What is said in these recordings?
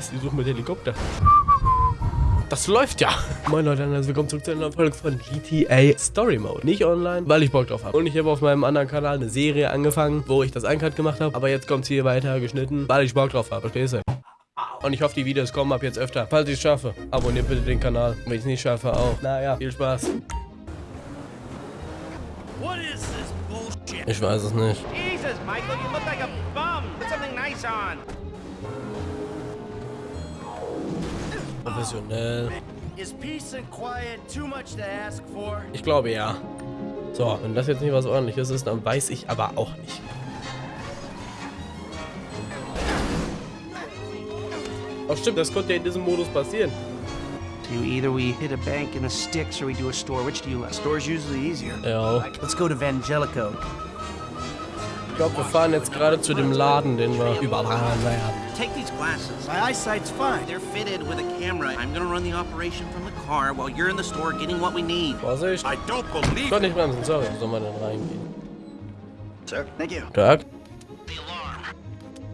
Scheiße, ich suche mit Helikopter. Das läuft ja. Moin Leute, und willkommen zurück zu einer Folge von GTA Story Mode. Nicht online, weil ich Bock drauf habe. Und ich habe auf meinem anderen Kanal eine Serie angefangen, wo ich das Eincut gemacht habe. Aber jetzt kommt es hier weiter geschnitten, weil ich Bock drauf habe. Verstehst du? Und ich hoffe, die Videos kommen ab jetzt öfter. Falls ich es schaffe, abonniert bitte den Kanal. Wenn ich es nicht schaffe, auch. Naja, viel Spaß. Ich weiß es nicht. Jesus, Michael, you look like a bum. Put something nice on. For? Ich glaube ja. So, wenn das jetzt nicht was ordentliches ist, dann weiß ich aber auch nicht. Oh stimmt, das konnte ja in diesem Modus passieren. Either we hit a bank in the sticks or we do a store. Which do you like? Store's usually easier. Ja. Let's go to Vangelico. Ich glaube, wir fahren jetzt gerade zu dem Laden, den wir überfahren werden. Take these glasses. My eyesight's fine. They're fitted with a camera. I'm gonna run the operation from the car while you're in the store getting what we need. Vorsicht. I don't Ich believe konnte nicht bremsen, sorry. Wo soll man denn reingehen? Sir, thank you. Tag. The alarm.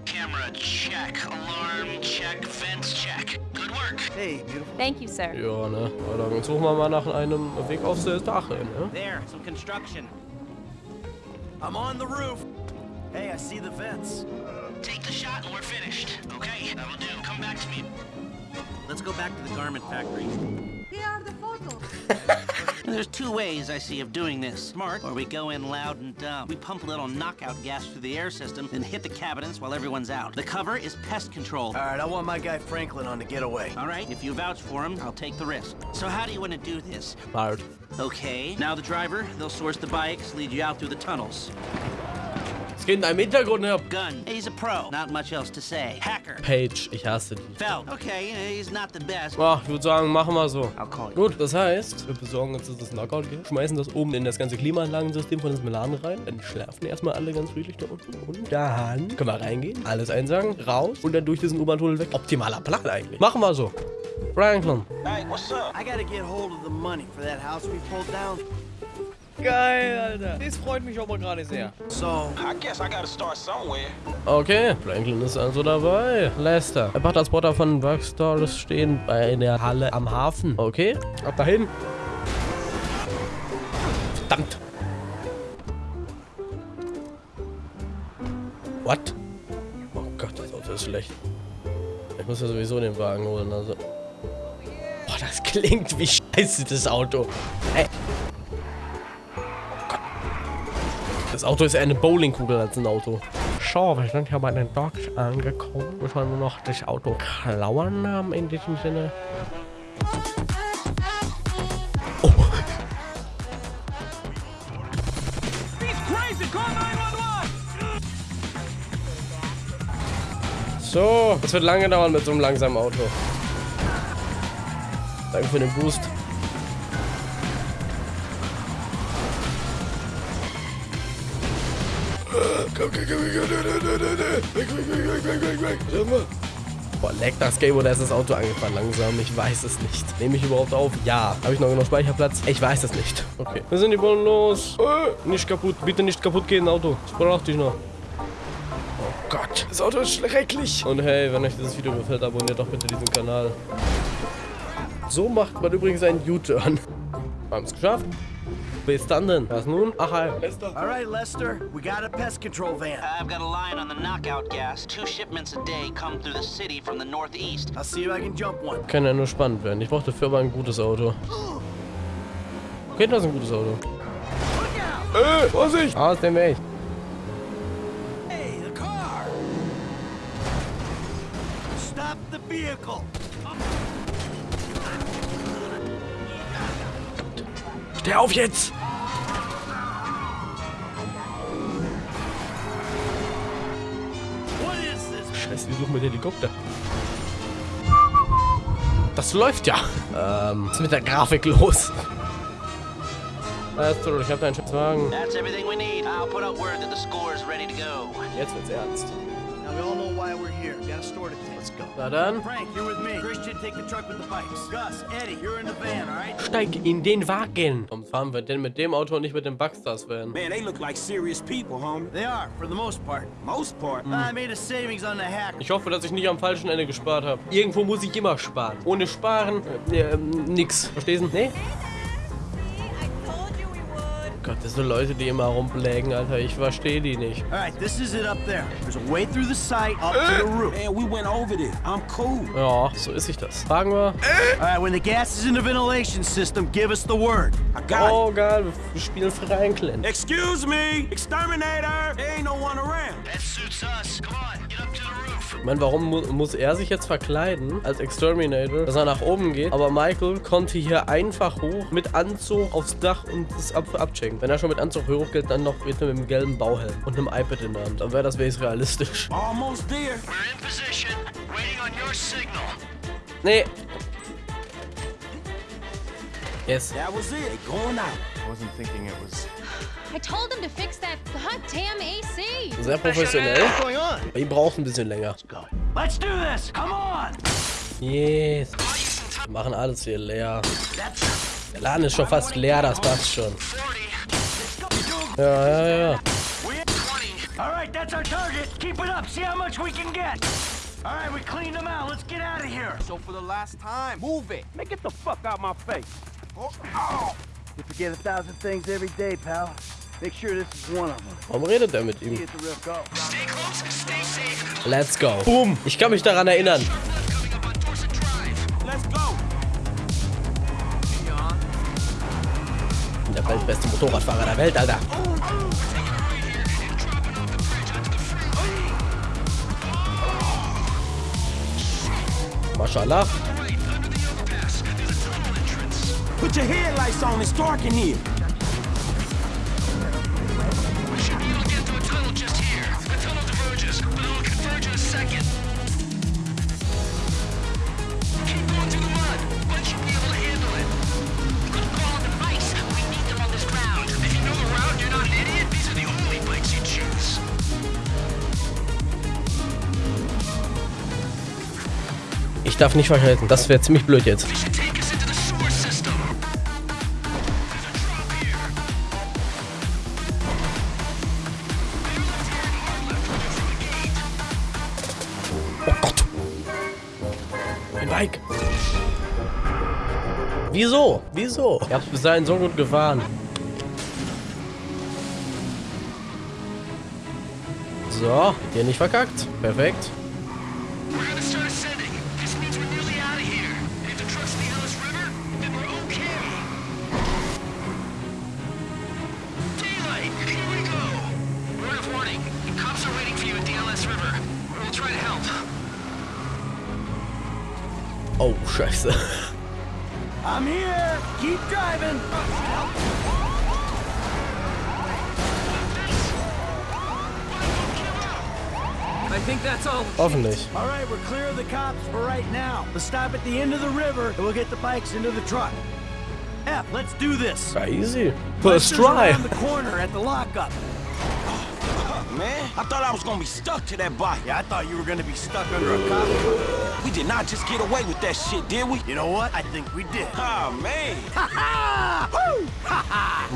Camera check. Alarm check. Vents check. Good work. Hey, beautiful. Thank you, sir. Ja, ne? Ja, dann suchen wir mal nach einem Weg aufs Dach hin, ne? There, some construction. I'm on the roof. Hey, I see the vents. Take the shot and we're finished. Okay, that'll do. Come back to me. Let's go back to the garment factory. Here are the photos. There's two ways I see of doing this. Smart, or we go in loud and dumb. We pump a little knockout gas through the air system and hit the cabinets while everyone's out. The cover is pest control. All right, I want my guy Franklin on the getaway. All right, if you vouch for him, I'll take the risk. So how do you want to do this? Bald. Okay, now the driver, they'll source the bikes, lead you out through the tunnels. Es geht in einem Hintergrund her. Gun, he's a pro. Not much else to say. Hacker, Page, ich hasse die. Felt, okay, he's not the best. Ja, ich würde sagen, machen wir so. Gut, das heißt, wir besorgen uns das Knockout geht, schmeißen das oben in das ganze Klimaanlagensystem von diesem Laden rein, dann schlafen erstmal alle ganz friedlich da unten und dann können wir reingehen, alles einsagen, raus und dann durch diesen U-Bahn-Tunnel weg. Optimaler Plan eigentlich. Machen wir so. Franklin. Hey, what's up? I gotta get hold of the money for that house we pulled down. Geil, Alter. Das freut mich aber gerade sehr. So, I guess I gotta start somewhere. Okay, Franklin ist also dabei. Lester. Ein paar Transporter von Workstores stehen bei der Halle am Hafen. Okay, ab dahin. Verdammt. What? Oh Gott, das Auto ist schlecht. Ich muss ja sowieso den Wagen holen, also. Boah, das klingt wie scheiße, das Auto. Ey. Das Auto ist eher eine Bowlingkugel als ein Auto. So, wir sind ja bei den Dogs angekommen. Müssen wir nur noch das Auto klauen haben in diesem Sinne. Oh. So, das wird lange dauern mit so einem langsamen Auto. Danke für den Boost. Komm, komm, komm, komm, mal. Boah, leckt das Game oder ist das Auto angefahren langsam? Ich weiß es nicht. Nehme ich überhaupt auf? Ja. Habe ich noch genug Speicherplatz? Ich weiß es nicht. Okay. Wir sind die Bullen los. Äh, nicht kaputt. Bitte nicht kaputt gehen, Auto. Das brauchte ich noch. Oh Gott. Das Auto ist schrecklich. Und hey, wenn euch dieses Video gefällt, abonniert doch bitte diesen Kanal. So macht man übrigens einen U-Turn. Haben es geschafft. Bis dann denn. Was nun? Ach, hi. Lester. all right, Lester, we got a pest control van. I've got a line on the knockout gas. Two shipments a day come through the city from the northeast. I'll see if I can jump one. Kann ja nur spannend werden. Ich brauche dafür aber ein gutes Auto. Okay, das ist ein gutes Auto. Äh, Vorsicht! Aus dem Weg. Hey, the car! Stop the vehicle! Steh auf jetzt! Suchen mit Helikopter. Das läuft ja. Ähm, was ist mit der Grafik los? Alles gut, ich hab deinen Schiffswagen. That's everything we need. I'll put out word that the score is ready to go. Jetzt wird's ernst. We all know why we're here. We got a store to take. Let's go. Na dann, Frank, you're with me. Christian, take the truck with the bikes. Gus, Eddie, you're in the van, all right? steig in den Wagen. Warum fahren wir denn mit dem Auto und nicht mit dem Buckstars Van? Man, they look like serious people, homie. They are, for the most part. Most part. I made a savings on the hack. Ich hoffe, dass ich nicht am falschen Ende gespart habe. Irgendwo muss ich immer sparen. Ohne Sparen, äh, äh, nix. Verstehst du? Nee? Gott, das sind Leute, die immer rumblägen, Alter. Ich verstehe die nicht. All right, this is it up there. There's a way through the site up to the roof. Man, we went over this. I'm cool. Ja, so ist sich das. Fragen wir. All right, when the gas is in the ventilation system, give us the word. I got Oh, geil. Wir spielen Franklin. Excuse me, exterminator. There ain't no one around. That suits us. Come on, meine, warum mu muss er sich jetzt verkleiden als Exterminator, dass er nach oben geht? Aber Michael konnte hier einfach hoch mit Anzug aufs Dach und das ab abchecken. Wenn er schon mit Anzug hochgeht, dann noch mit einem gelben Bauhelm und einem iPad in der Hand. Dann wäre das wenigstens realistisch. Almost there. We're in position, waiting on your signal. Nee. Yes. That was it. Going out. I told him to fix that goddamn AC. Sehr professionell. Aber ihn braucht ein bisschen länger. Let's do this. Come on. Yes. Wir machen alles hier leer. Der Laden ist schon fast leer, das passt schon. Ja, ja, ja. All right, that's our target. Keep it up. See how much we can get. All right, we cleaned them out. Let's get out of here. So for the last time, move it. Man, get the fuck out my face. You forget a thousand things every day, pal. Make sure this is one of them. Warum redet er mit ihm? Let's go. Boom. Ich kann mich daran erinnern. Der weltbeste Motorradfahrer der Welt, Alter. Mashallah. Your headlights on. It's dark in here. We should be able to get to a tunnel Wieso? Wieso? Ihr habt bis dahin so gut gefahren. So, hier nicht verkackt. Perfekt. Oh, scheiße. I'm here. Keep driving. I think that's all. Hoffentlich. All right, we're clear of the cops for right now. Let's stop at the end of the river and we'll get the bikes into the truck. F, let's do this. Ja, easy. First Buster's try. around the corner at the lockup. Man, I thought I was gonna be stuck to that bike. Yeah, I thought you were gonna be stuck under a cop. We did not just get away with that shit, did we? You know what? I think we did. Oh man. Ah! Woo!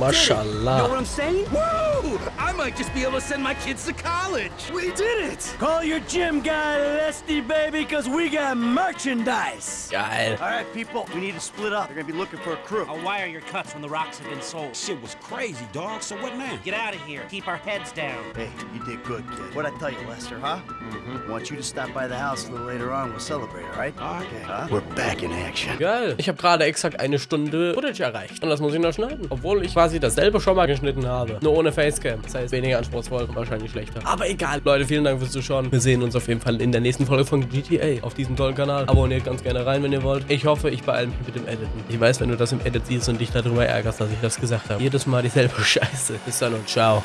Know Mashallah. what I'm saying? Woo! I might just be able to send my kids to college. We did it! Call your gym guy Lesty, baby, because we got merchandise. Geil. All right, people, we need to split up. They're gonna be looking for a crew. I'll wire your cuts when the rocks have been sold. Shit was crazy, dog. So what now? Get out of here. Keep our heads down. Hey, you did good, kid. What'd I tell you, Lester, huh? Mm-hmm. Want you to stop by the house a little later on. We'll celebrate, all right? Okay. Huh? We're back in action. Geil. Ich habe gerade exakt eine Stunde Footage erreicht. Und das muss ich noch schneiden. Obwohl ich quasi dasselbe schon mal geschnitten habe. Nur ohne Facecam. Das heißt, weniger anspruchsvoll und wahrscheinlich schlechter. Aber egal. Leute, vielen Dank fürs Zuschauen. Wir sehen uns auf jeden Fall in der nächsten Folge von GTA auf diesem tollen Kanal. Abonniert ganz gerne rein, wenn ihr wollt. Ich hoffe, ich beeile mich mit dem Editen. Ich weiß, wenn du das im Edit siehst und dich darüber ärgerst, dass ich das gesagt habe. Jedes Mal dieselbe Scheiße. Bis dann und ciao.